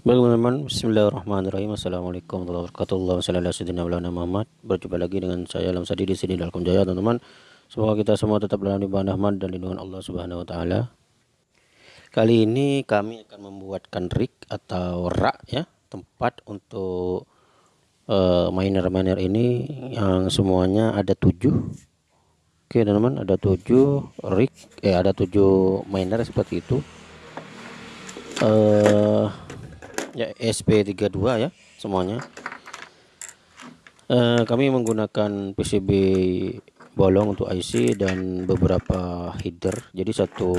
Baik teman-teman, Bismillahirrahmanirrahim. Assalamualaikum warahmatullahi wabarakatuh. Wassalamualaikum Muhammad. Berjumpa lagi dengan saya Alam Sadi di sini dalam Jaya, teman-teman. Semoga kita semua tetap dalam limpahan rahmat dan lindungan Allah Subhanahu wa taala. Kali ini kami akan membuatkan rig atau rak ya, tempat untuk uh, miner-miner ini yang semuanya ada tujuh. Oke, teman-teman, ada tujuh rig, eh ada tujuh miner seperti itu. Uh, ya SP32 ya semuanya. Uh, kami menggunakan PCB bolong untuk IC dan beberapa header. Jadi satu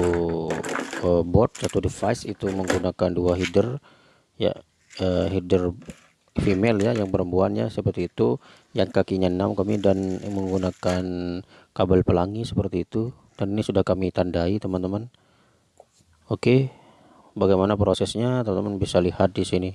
uh, board satu device itu menggunakan dua header ya uh, header female ya yang perempuannya seperti itu. Yang kakinya 6 kami dan menggunakan kabel pelangi seperti itu. Dan ini sudah kami tandai teman-teman. Oke bagaimana prosesnya teman-teman bisa lihat di sini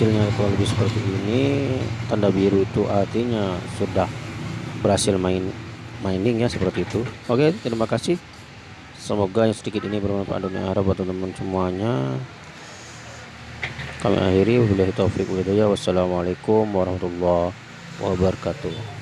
hasilnya kurang lebih seperti ini. Tanda biru itu artinya sudah berhasil main mining ya seperti itu. Oke terima kasih. Semoga yang sedikit ini bermanfaat dunia harap buat teman-teman semuanya. Kami akhiri. Wabillahi taufiq wassalamualaikum warahmatullahi wabarakatuh